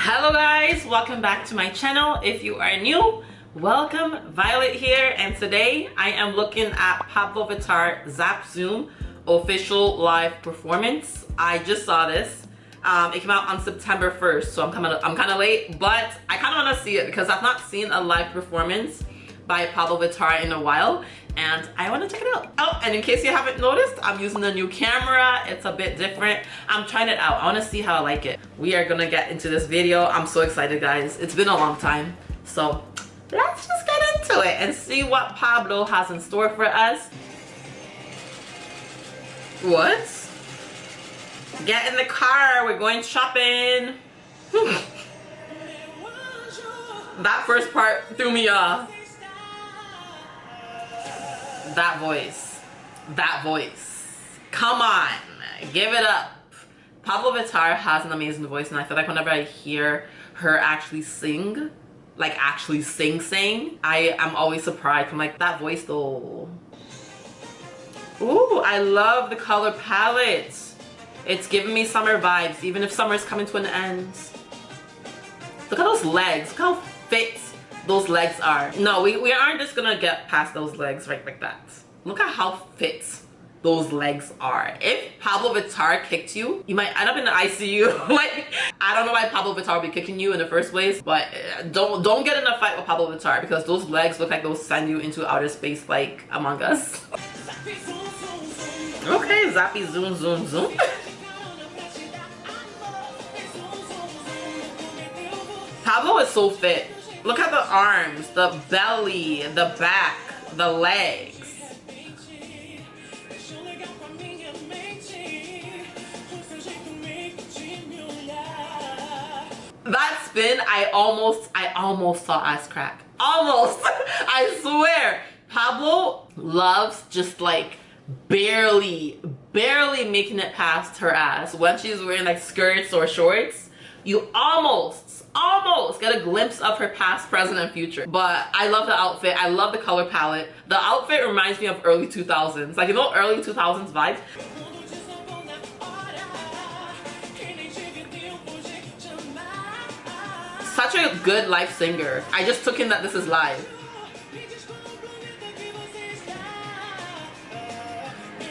hello guys. Welcome back to my channel. If you are new welcome. Violet here and today i am looking at Pabllo Vittar Zap Zum official live performance. I just saw this. Um, it came out on september 1st so i'm of i'm kind of late but i kind of want to see it because i've not seen a live performance by Pabllo Vittar in a while and I want to check it out. Oh, and in case you haven't noticed, I'm using a new camera. It's a bit different. I'm trying it out. I want to see how I like it. We are going to get into this video. I'm so excited, guys. It's been a long time. So let's just get into it and see what Pabllo has in store for us. What? Get in the car. We're going shopping. that first part threw me off that voice. That voice. Come on. Give it up. Pabllo Vittar has an amazing voice and I feel like whenever I hear her actually sing like actually sing sing I am always surprised. I'm like that voice though. Ooh, I love the color palette. It's giving me summer vibes even if summer is coming to an end. Look at those legs. Look how fit those legs are. No, we, we aren't just gonna get past those legs right like that. Look at how fit those legs are. If Pabllo Vittar kicked you, you might end up in the ICU. like, I don't know why Pabllo Vittar would be kicking you in the first place, but uh, don't don't get in a fight with Pabllo Vittar because those legs look like they'll send you into outer space like Among Us. okay, zappy zoom zoom zoom. Pabllo is so fit. Look at the arms, the belly, the back, the legs. That spin, I almost, I almost saw ass crack. Almost, I swear. Pabllo loves just like barely, barely making it past her ass when she's wearing like skirts or shorts. You almost almost get a glimpse of her past, present, and future. But I love the outfit. I love the color palette. The outfit reminds me of early 2000s. Like, you know early 2000s vibes? Such a good live singer. I just took in that this is live.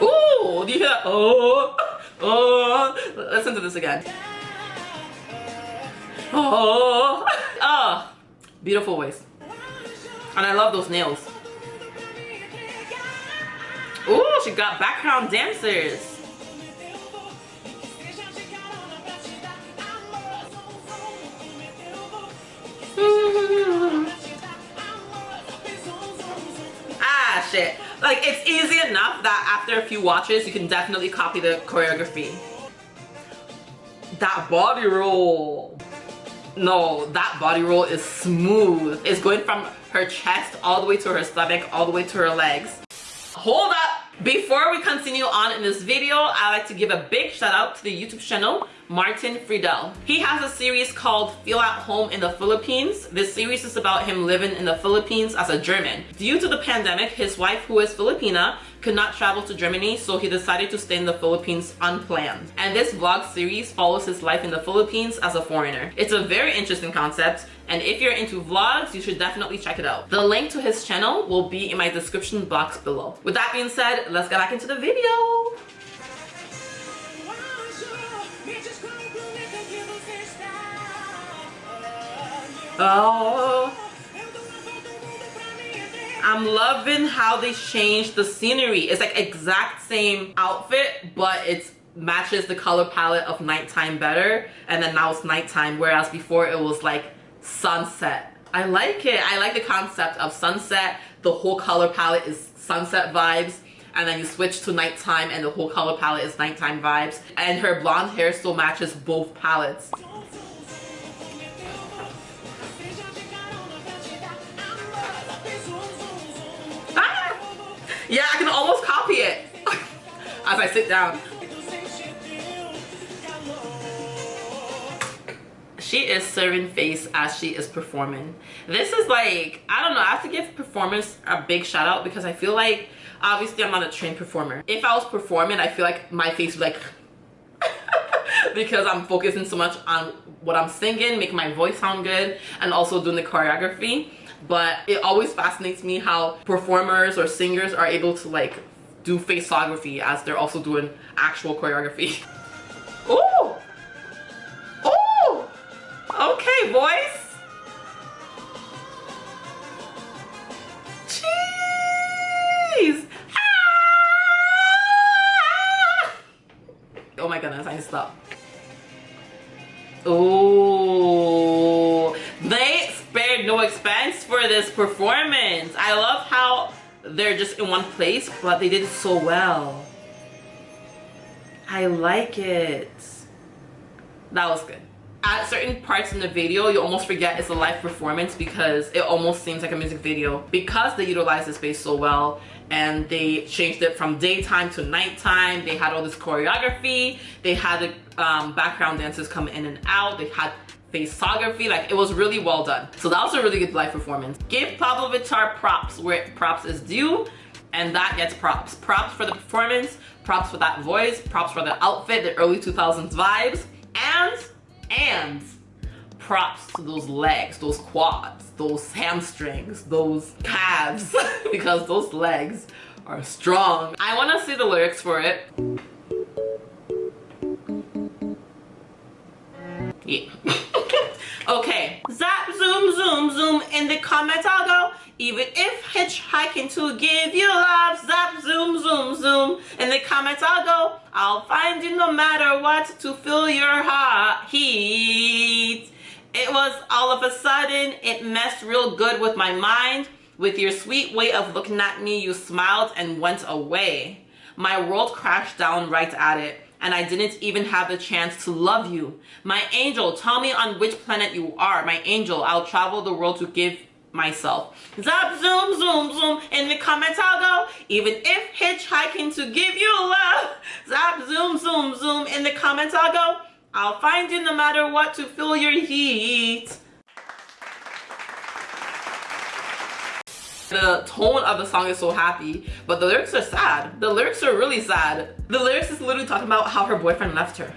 Ooh, do you hear that? Oh, oh. Listen to this again. Oh, oh, beautiful waist. And I love those nails. Oh, she got background dancers. ah, shit. Like, it's easy enough that after a few watches, you can definitely copy the choreography. That body roll no that body roll is smooth it's going from her chest all the way to her stomach all the way to her legs hold up before we continue on in this video i like to give a big shout out to the youtube channel Martin Friedel. He has a series called Feel at Home in the Philippines. This series is about him living in the Philippines as a German. Due to the pandemic, his wife, who is Filipina, could not travel to Germany, so he decided to stay in the Philippines unplanned. And this vlog series follows his life in the Philippines as a foreigner. It's a very interesting concept, and if you're into vlogs, you should definitely check it out. The link to his channel will be in my description box below. With that being said, let's get back into the video. Oh. I'm loving how they changed the scenery. It's like exact same outfit, but it matches the color palette of nighttime better. And then now it's nighttime, whereas before it was like sunset. I like it. I like the concept of sunset. The whole color palette is sunset vibes and then you switch to nighttime and the whole color palette is nighttime vibes and her blonde hair still matches both palettes Yeah, I can almost copy it as I sit down. She is serving face as she is performing. This is like, I don't know, I have to give performance a big shout out because I feel like, obviously I'm not a trained performer. If I was performing, I feel like my face would like, because I'm focusing so much on what I'm singing, making my voice sound good, and also doing the choreography. But it always fascinates me how performers or singers are able to like do faceography as they're also doing actual choreography. Ooh! Ooh! Okay, boys. Performance. I love how they're just in one place, but they did it so well. I like it. That was good. At certain parts in the video, you almost forget it's a live performance because it almost seems like a music video because they utilize the space so well and they changed it from daytime to nighttime. They had all this choreography. They had the um, background dancers come in and out. They had faceography like it was really well done. So that was a really good live performance. Give Pabllo Vittar props where props is due and that gets props. Props for the performance props for that voice props for the outfit the early 2000s vibes and and props to those legs those quads those hamstrings those calves because those legs are strong. I want to see the lyrics for it. Yeah Okay, zap, zoom, zoom, zoom. In the comments I'll go. Even if hitchhiking to give you love, zap, zoom, zoom, zoom. In the comments I'll go. I'll find you no matter what to fill your heart heat. It was all of a sudden, it messed real good with my mind. With your sweet way of looking at me, you smiled and went away. My world crashed down right at it and I didn't even have the chance to love you. My angel, tell me on which planet you are. My angel, I'll travel the world to give myself. Zap, zoom, zoom, zoom. In the comments I'll go. Even if hitchhiking to give you love. Zap, zoom, zoom, zoom. In the comments I'll go. I'll find you no matter what to feel your heat. The tone of the song is so happy but the lyrics are sad the lyrics are really sad the lyrics is literally talking about how her boyfriend left her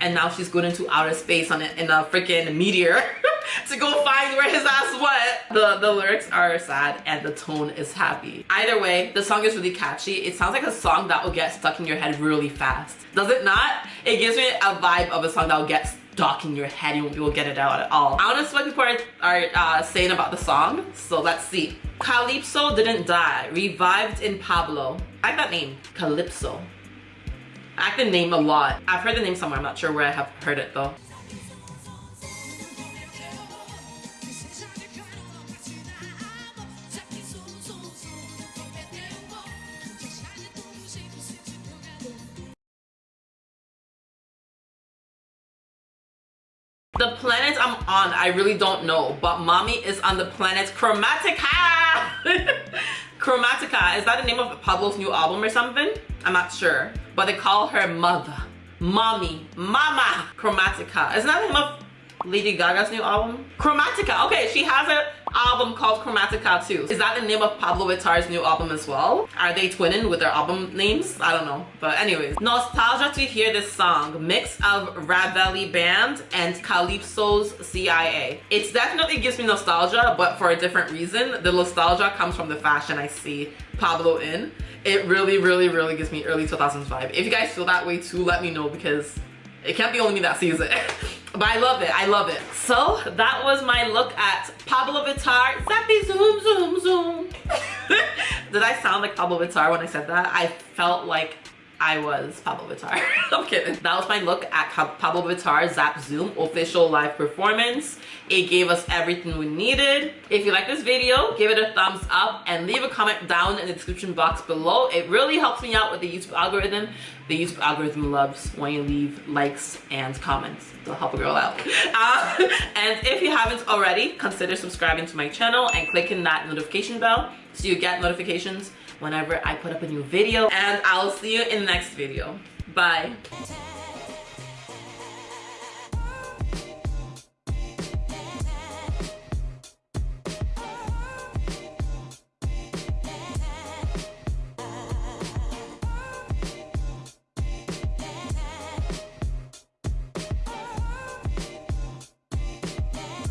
and now she's going into outer space on it in a freaking meteor to go find where his ass went. The, the lyrics are sad and the tone is happy. Either way, the song is really catchy. It sounds like a song that will get stuck in your head really fast. Does it not? It gives me a vibe of a song that will get in your head. You won't be able to get it out at all. I want to see what people are, are uh, saying about the song. So let's see. Calypso didn't die, revived in Pabllo. I like that name, Calypso. I like the name a lot. I've heard the name somewhere, I'm not sure where I have heard it though. The planet I'm on, I really don't know, but mommy is on the planet Chromatica. Chromatica, is that the name of Pabllo's new album or something? I'm not sure, but they call her mother, mommy, mama, Chromatica. Isn't that the name of Lady Gaga's new album? Chromatica, okay, she has an album called Chromatica too. Is that the name of Pabllo Vittar's new album as well? Are they twinning with their album names? I don't know, but anyways. Nostalgia to hear this song, mix of Ravelli Band and Calypso's CIA. It definitely gives me nostalgia, but for a different reason. The nostalgia comes from the fashion I see Pabllo in. It really, really, really gives me early 2000s vibe. If you guys feel that way too, let me know because it can't be only me that sees it. but I love it, I love it. So that was my look at Pabllo Vittar. Zappy zoom, zoom, zoom. Did I sound like Pabllo Vittar when I said that? I felt like I was Pabllo Vittar. I'm kidding. That was my look at Pabllo Vittar Zap Zum official live performance. It gave us everything we needed. If you like this video, give it a thumbs up and leave a comment down in the description box below. It really helps me out with the YouTube algorithm. The YouTube algorithm loves when you leave likes and comments to help a girl out. Uh, and if you haven't already, consider subscribing to my channel and clicking that notification bell so you get notifications whenever I put up a new video. And I'll see you in the next video. Bye.